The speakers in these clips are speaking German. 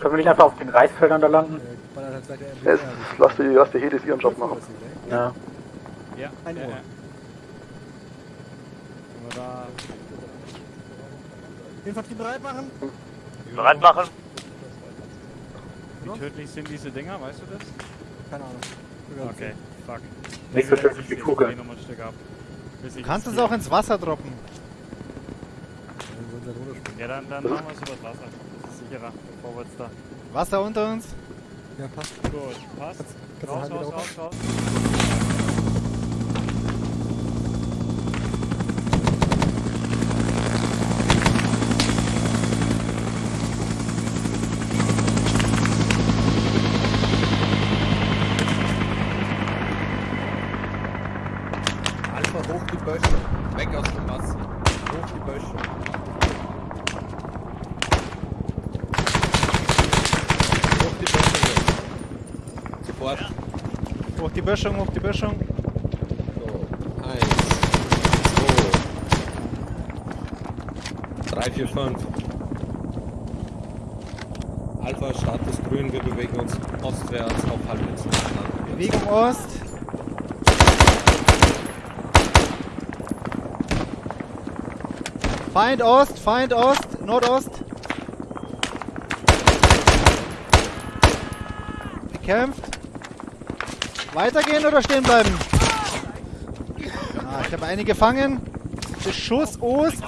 Können wir nicht einfach auf den Reisfeldern da landen? Jetzt lass die, lass die Helis ihren Job machen. Ja. Ja, Ein ja, Ohr. ja. Können wir da... Infanterie bereit machen. Bereit machen. Wie tödlich sind diese Dinger, weißt du das? Keine Ahnung. Okay, fuck. Nicht so tödlich wie Ich Kugeln. Du kannst das es auch ins Wasser droppen. Ja, dann, dann machen wir es übers Wasser. Sicherer, bevor wir jetzt da... Wasser unter uns. Ja, passt. Gut, passt. Kannst Raus, raus, hoch? raus, raus. Alpha hoch die Böschung. Weg aus dem Wasser. Hoch die Böschung. Hoch die Böschung. jetzt. Sofort. Hoch die Böschung, hoch die Böschung. So. Eins. Zwei. Drei, vier, fünf. Alpha, Status grün, wir bewegen uns ostwärts auf Halbinsel. Bewegung Ost. Feind Ost, Feind Ost, Nordost. Bekämpft. Weitergehen oder stehen bleiben? Ah, ich habe eine gefangen. Beschuss Ost.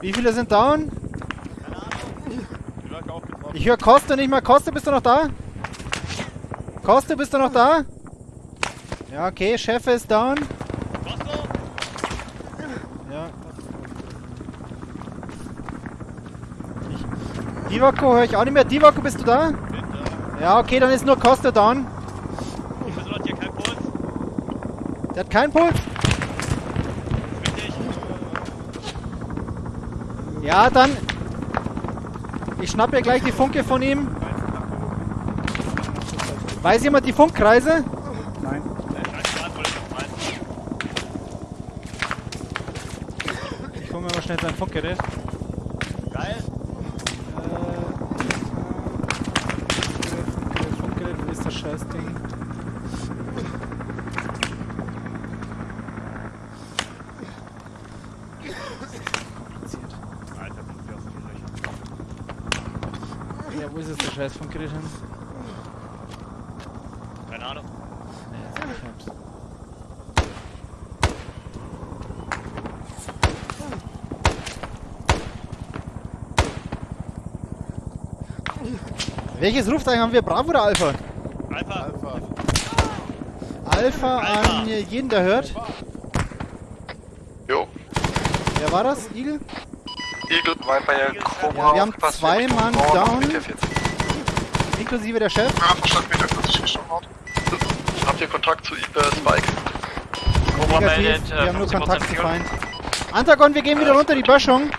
Wie viele sind down? Ich höre Koste nicht mehr. Koste, bist du noch da? Koste, bist du noch da? Ja, okay, Chef ist down. Ja. Ich, Divako höre ich auch nicht mehr. Divako, bist du da? Ja, okay, dann ist nur Koste down. Der hat keinen Puls? Ja, dann. Ich schnapp mir gleich die Funke von ihm. Weiß jemand die Funkkreise? Nein. Ich hol mir mal schnell sein Funkgerät. Geil. Funkgerät, Funkgerät, wo ist das Scheißding? Alter, bin ich aus den Löchern. Ja, wo ist es der scheiß Funkgerät hin? Keine Ahnung. Nee, jetzt hab ich hab's. Welches Rufzeichen haben wir? Bravo oder Alpha? Alpha. Alpha an jeden, der hört. Jo. Wer war das? Igel? Eagle, Viper, Ja, wir haben zwei Mann down, inklusive der Chef. Ja, verstanden, Meter 40 Richtung Nord. Habt ihr Kontakt zu äh, Spike? Cobra meldet, wir äh, haben nur 50% Kontakt zu. Feind. Antagon, wir gehen wieder runter die Böschung. Äh,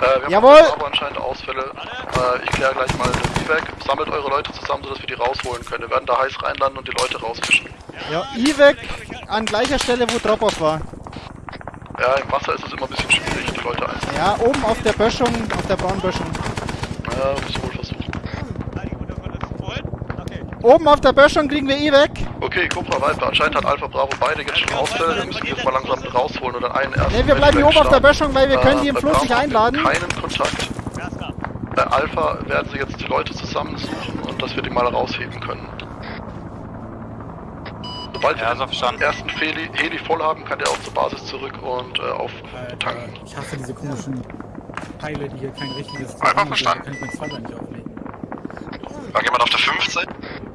wir haben Jawohl. aber anscheinend Ausfälle. Äh, ich kläre gleich mal den weg. Sammelt eure Leute zusammen, sodass wir die rausholen können. Wir werden da heiß reinlanden und die Leute rausfischen. Ja, IVEC an gleicher Stelle, wo Drop-Off war. Ja, im Wasser ist es immer ein bisschen schwierig, die Leute einzusammeln. Ja, oben auf der Böschung, auf der braunen Böschung. Ja, muss ich wohl versuchen. Oben auf der Böschung kriegen wir IVEC. Okay, Cobra Viper, anscheinend hat Alpha Bravo beide jetzt schon Ausfälle. Wir müssen die jetzt mal langsam rausholen oder einen ersten. Ne, wir bleiben hier oben auf der. Böschung, weil wir können die im Äh, Fluss nicht einladen. Keinen Kontakt. Bei Alpha werden sie jetzt die Leute zusammensuchen und dass wir die mal rausheben können. Sobald Ja, wir so verstanden. den ersten Heli, Heli voll haben, kann der auch zur Basis zurück und äh, auf tanken. Ich hasse diese komischen Teile, die hier kein richtiges Einfach Programm verstanden. kann ich mein nicht auflegen. War jemand auf der 15?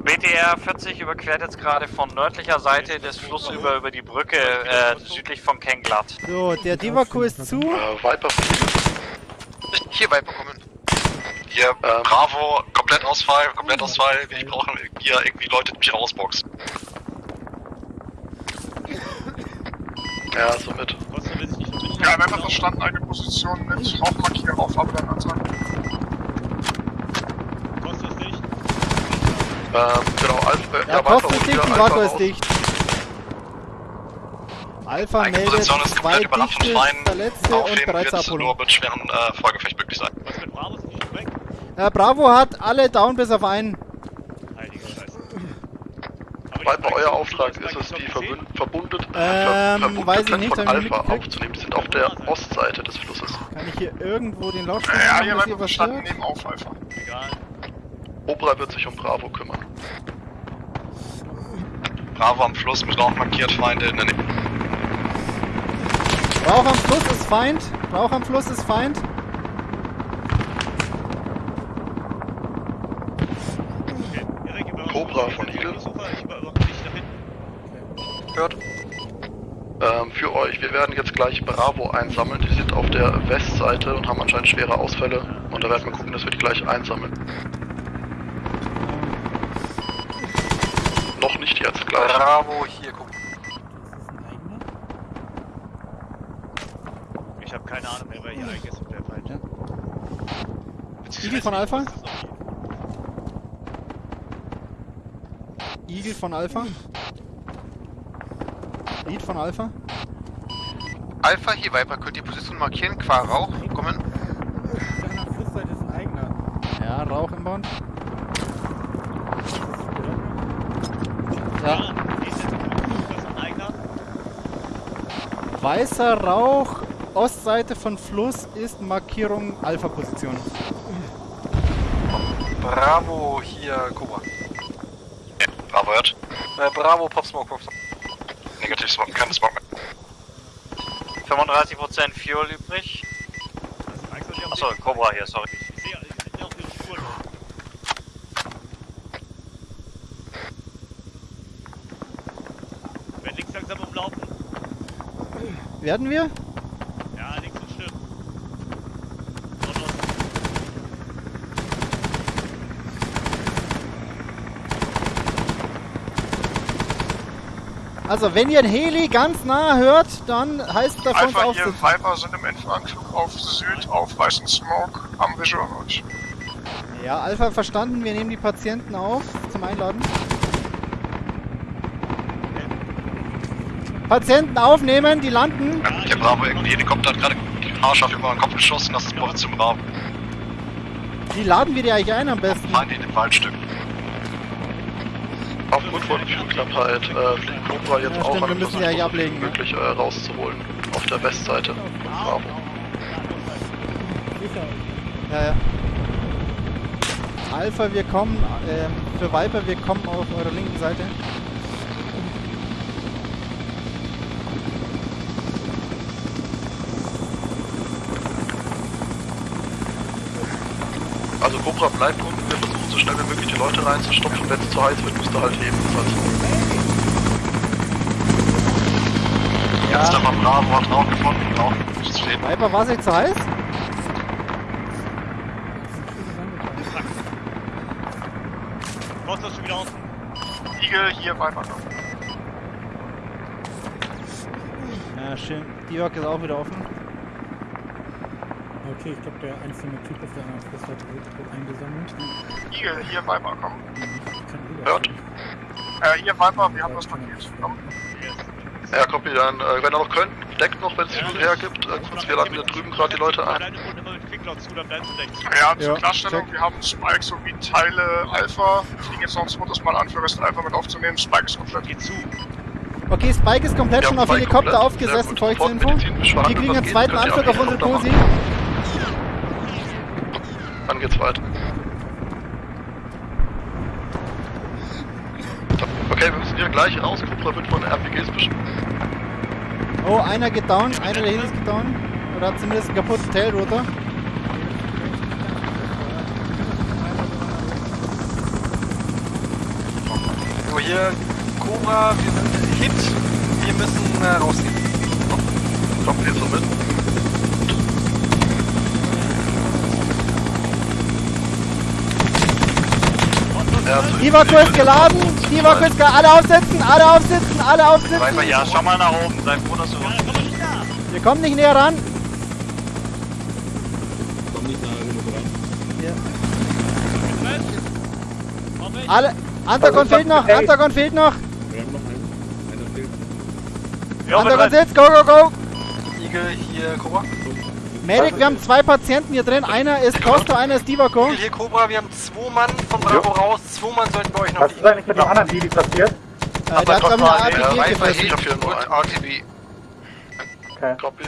BTR 40 überquert jetzt gerade von nördlicher Seite des Flusses über, über die Brücke äh, südlich von Kenglatt. So, der Divaku ist zu. Äh, Viper Hier Viper kommen. Hier, Ähm. Bravo, Komplettausfall, Komplettausfall. Ich brauche hier irgendwie Leute, die mich rausboxen. Ja, somit. Ja, Viper verstanden, eine Position mit Rauchmarkierer auf Abwehr ansagen. Ähm, genau, Alpha, Ja, Viper Koste holt ist dicht und Alpha Vaku ist dicht. Alpha Eigene meldet Position ist komplett überrannt von Feinden. Verletzte und Aufheben bereits wird Abholung. nur mit schweren äh, Folgefecht möglich sein. Äh, Bravo hat alle down bis auf einen. Viper, euer Auftrag ist es, die verbund, verbundet, Ähm, nicht, von Alpha aufzunehmen. Die sind auf der Ostseite des Flusses. Kann ich hier irgendwo den Lautsprecher Ja, hier dass Viper ihr was verstanden, hört? nehmen auf Alpha. Cobra wird sich um Bravo kümmern. Bravo am Fluss mit Rauch markiert, Feinde in der Nähe. Rauch am Fluss ist Feind. Rauch am Fluss ist Feind. Cobra von Eagle. Hört. Ähm, für euch, wir werden jetzt gleich Bravo einsammeln. Die sind auf der Westseite und haben anscheinend schwere Ausfälle. Und da werden wir gucken, dass wir die gleich einsammeln. Noch nicht jetzt, gleich. Bravo, hier, guck. Ich habe keine Ahnung mehr, wer hier eigentlich ist und wer falsch. Igel von Alpha? Igel von Alpha? Lead von Alpha? Alpha, hier Viper, könnt ihr Position markieren, qua Rauch, kommen. Deiner Flussseite ist ein eigener. Ja, Rauch im Band. Ja, weißer Rauch, Ostseite von Fluss ist Markierung Alpha-Position. Bravo, hier, Cobra. Bravo hört. Äh, Bravo, Pop Smoke, Pop Smoke. Negativ Smoke, keine Smoke mehr. 35% Fuel übrig. Achso, Cobra hier, sorry. Ich sehe ich sehe auch ihre Spuren. Wenn links langsam umlaufen. Werden wir? Ja, links und stimmt. Also, wenn ihr ein Heli ganz nah hört, dann heißt das für uns Alpha hier. Viper sind im Endanflug auf Süd, auf weißen Smoke, am Visual euch. Ja, Alpha verstanden, wir nehmen die Patienten auf zum Einladen. Patienten aufnehmen, die landen. Der Bravo, irgendwie Helikopter hat gerade haarscharf über den Kopf geschossen, das ist Position Bravo. Die laden wir die eigentlich ein am besten. Feinde in dem Waldstück. Aufgrund von Flugknappheit äh, fliegt Cobra jetzt Ja, auch an wir müssen ja hier ablegen, ne? möglich äh, rauszuholen. Auf der Westseite von Bravo. Ja, ja. Alpha, wir kommen, ähm, für Viper, wir kommen auf eurer linken Seite. Also Cobra bleibt unten, so schnell wie möglich die Leute reinzustopfen. Wenn es zu heiß wird, müsst ihr halt heben. Das heißt, Jetzt der von Bravo hat Rauch gefunden, Rauch nicht zu heben. Viper, war es nicht zu heiß? Kost ist schon wieder außen. Eagle hier, Viper. Ja, schön. Divok ist auch wieder offen. Okay, ich glaube, der einzelne Typ auf der anderen wird wird eingesammelt. Eagle hier, Viper, komm. Ich. Hört. Äh, hier, Viper, wir haben das markiert. Komm. Ja, Copy, dann, äh, wenn ihr noch könnt, deckt noch, wenn es sich hergibt. Äh, kurz, wir laden hier drüben gerade die Leute ein. Ja, zur Ja, Klarstellung, check. wir haben Spike sowie Teile Alpha. Wir fliegen jetzt noch ein zweites Mal an, für Rest Alpha mit aufzunehmen. Spike ist komplett. Geh zu. Okay, Spike ist komplett Wir schon auf Helikopter komplett. aufgesessen, folgt Info. Wir kriegen einen geht, zweiten Anflug auf unsere Helikopter Dann geht's weiter. Okay, wir müssen hier gleich raus. Cobra wird von RPGs bestimmt. Oh, einer geht down, einer der Helis geht down. Oder hat zumindest einen kaputten Tailrotor. So, hier, Cobra, wir sind Hit. Wir müssen äh, rausziehen. Kommt ihr so mit? Ja, also Divako ist geladen, Divako ist geladen. Alle aufsetzen, alle aufsitzen, alle aufsitzen. Viper, ja, schau mal nach oben. Sei froh, dass du Wir kommen nicht näher ran. Komm nicht nah genug ran. Moment, Alle. Antagon Also, fehlt noch. Antagon fehlt noch. Wir haben noch einen. Einer fehlt. Ja, Antagon sitzt. Go, go, go. Igel, hier Cobra. Medic, wir haben zwei Patienten hier drin. Einer ist Costa, einer ist Divako. Igel, hier Cobra, wir haben zwei Mann von Bravo raus. Zwei Mann sollten wir euch noch Was ist eigentlich mit dem anderen Didi passiert? Äh, der hat, glaube ich, eine Alpha gefressen. RTB. Okay. Copy.